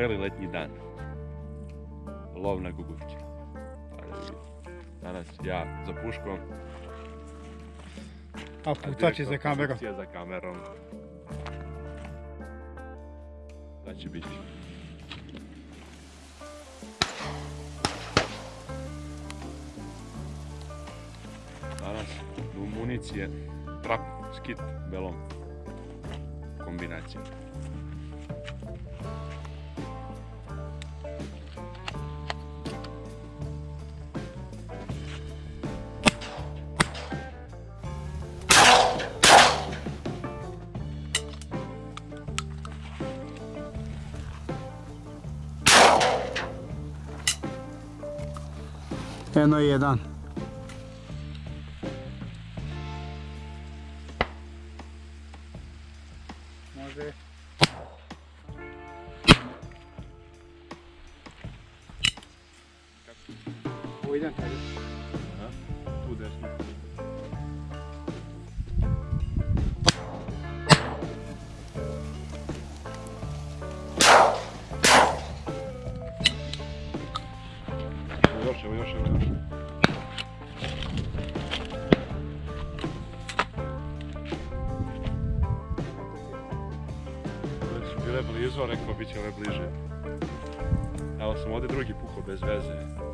vreli letnji dan. Lov na guguće. Danas ja za puškom. A putač je za kamerom. Za kamerom. Da će biti. Danas u municije trap, skit, belom. Kombinacija. Eno jedan. Će bliže. Evo sam ovdje drugi pukao bez veze.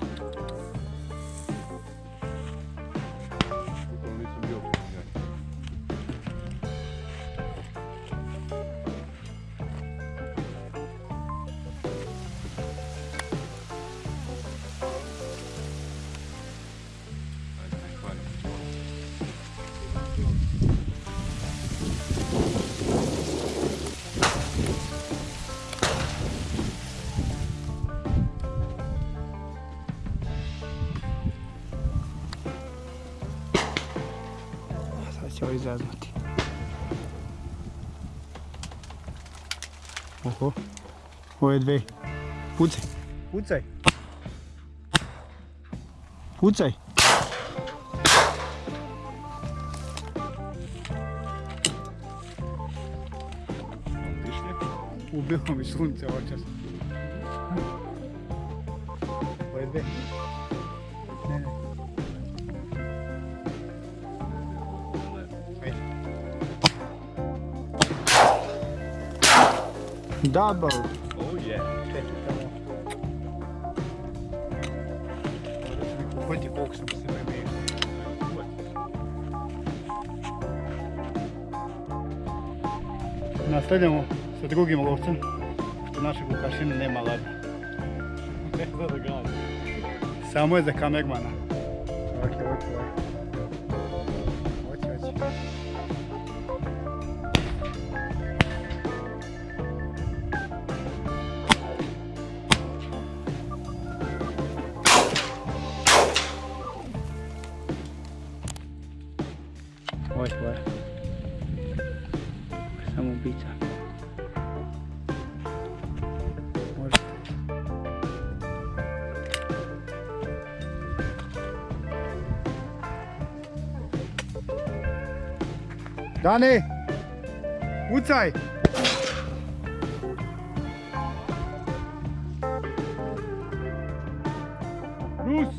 Izaznuti. Oho. Ovo je dve. Pucaj. Pucaj. Pucaj. Ubilo mi sunce očas. Ovo je dve. Double. Oh yeah. Koliko sam se. Nastavljamo sa drugim lovcem, što naša Vukašina nema lada. Ne zna da gadi. Samo je za kamermana. Ok, ovo je Dani! Ucaj! Rus!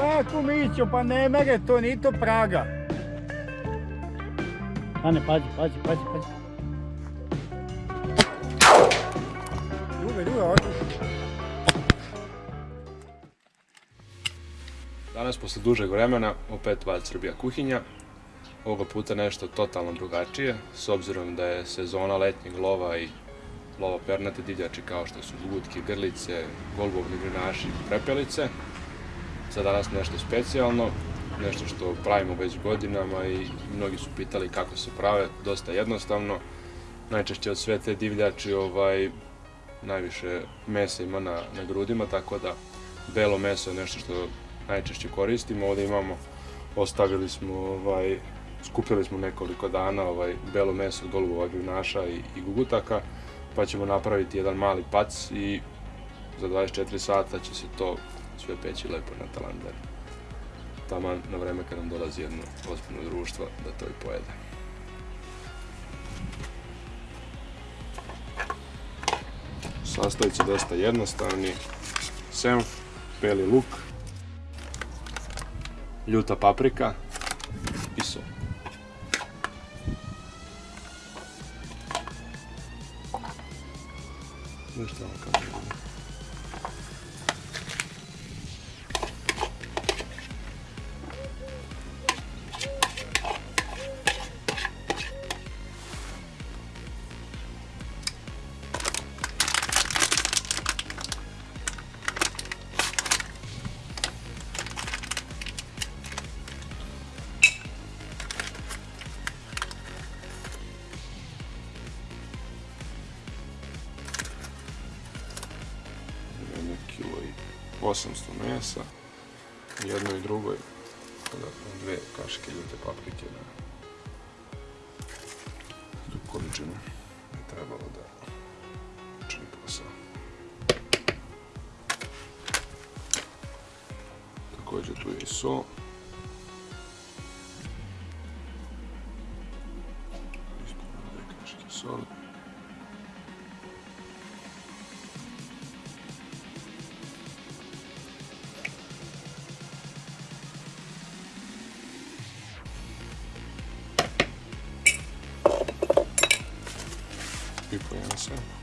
Ovako Mićo, pa ne mere to, ni to Praga. Dane, pazi, pazi, pazi, pazi. Druga, druga, ovako. Danas posle dužeg vremena opet Val Srbija kuhinja. Ovoga puta nešto totalno drugačije, s obzirom da je sezona letnjeg lova i lova pernate divljači kao što su gutke, grlice, golubovni grinaši i prepelice. Za danas nešto specijalno, nešto što pravimo već godinama i mnogi su pitali kako se prave, dosta jednostavno. Najčešće od sve te divljači ovaj, najviše mesa ima na, na grudima, tako da belo meso je nešto što najčešće koristimo. Ovdje imamo, ostavili smo, ovaj, skupili smo nekoliko dana ovaj, belo meso od golubova i, i gugutaka, pa ćemo napraviti jedan mali pac i za 24 sata će se to sve peći lepo na talandar. taman na vreme kad nam dolazi jedno ozbiljno društvo da to i pojede. Sastojci dosta jednostavni. Senf, beli luk, ljuta paprika i sol. 800 mesa, jedno i dodatno dve kašike ljute paprike na tu količinu je trebalo da čini posao. Također tu je i so. I po jedan sam.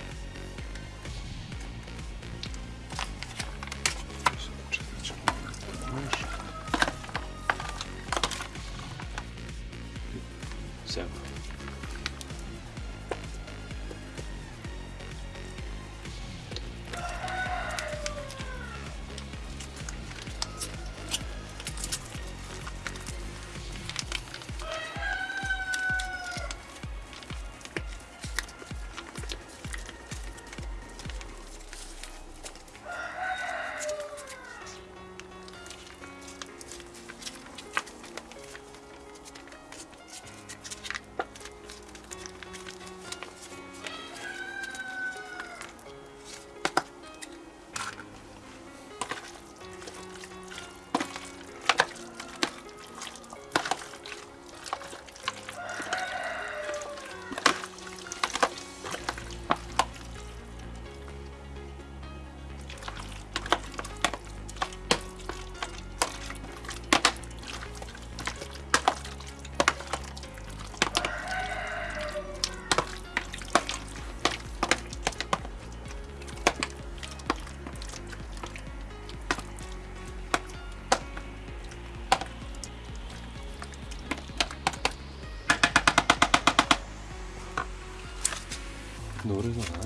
그래서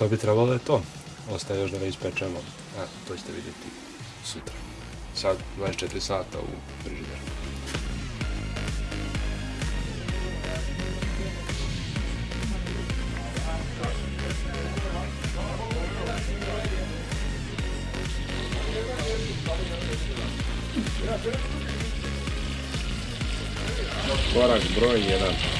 to bi trebalo je to. Ostaje još da ga ispečemo, a to ćete vidjeti sutra. Sad 24 sata u frižideru. Korak broj 1.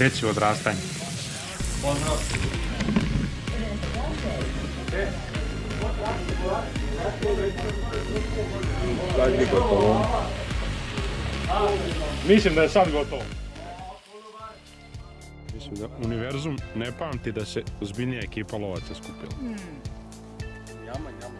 deći odrastanje. Gotovo. Mislim da je sad gotovo. Mislim da univerzum ne pamti da se ozbiljnija ekipa lovaca skupila. Jama, jama,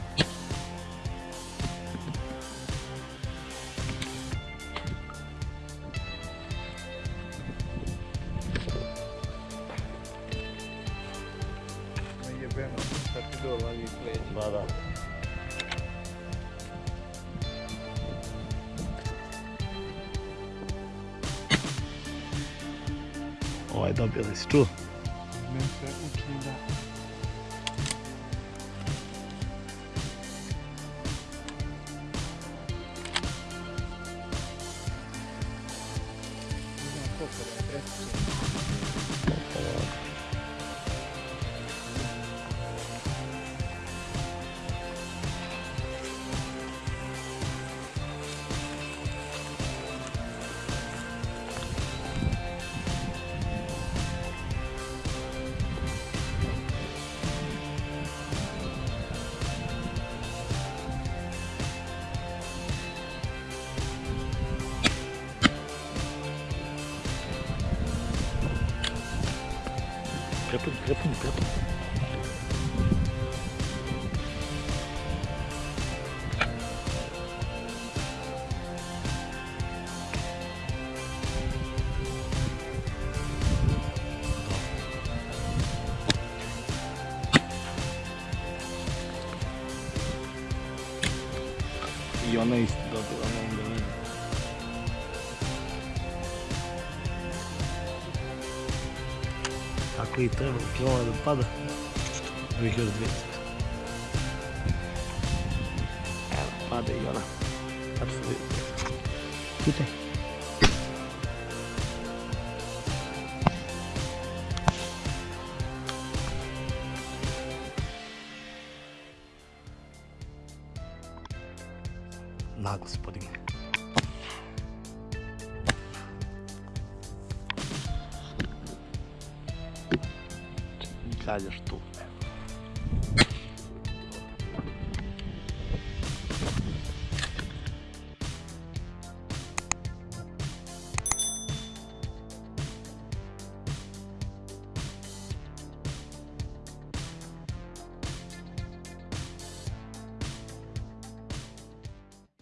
si još mogu naprijed. Još jednom. Da, da. Ovaj si čuo? 배풍 배풍 배풍 Tako i treba kilova da pada. Ovih još 200. Evo, pada i ona. Sad. Pitaj. Kažeš tu.